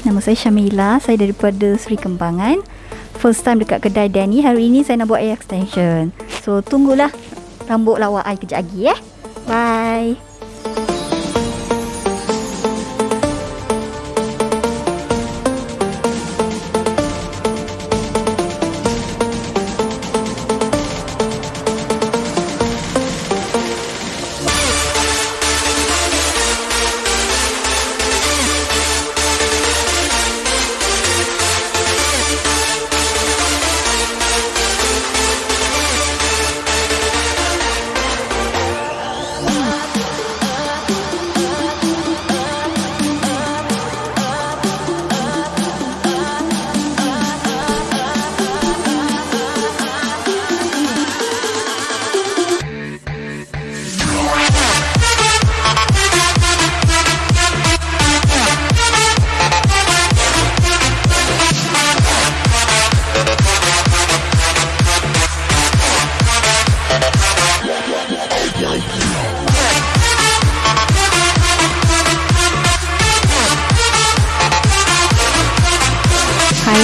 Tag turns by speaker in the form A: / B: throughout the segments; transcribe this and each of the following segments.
A: Nama saya Syamila. Saya daripada Seri Kembangan. First time dekat kedai Danny. Hari ini saya nak buat air extension. So, tunggulah rambut lawak I kejap lagi eh. Bye. Hai,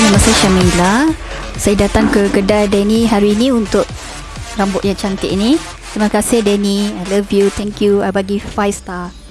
A: nama saya Syamila. Saya datang ke kedai Danny hari ini untuk rambut yang cantik ni. Terima kasih Danny. I love you. Thank you. I bagi 5 star.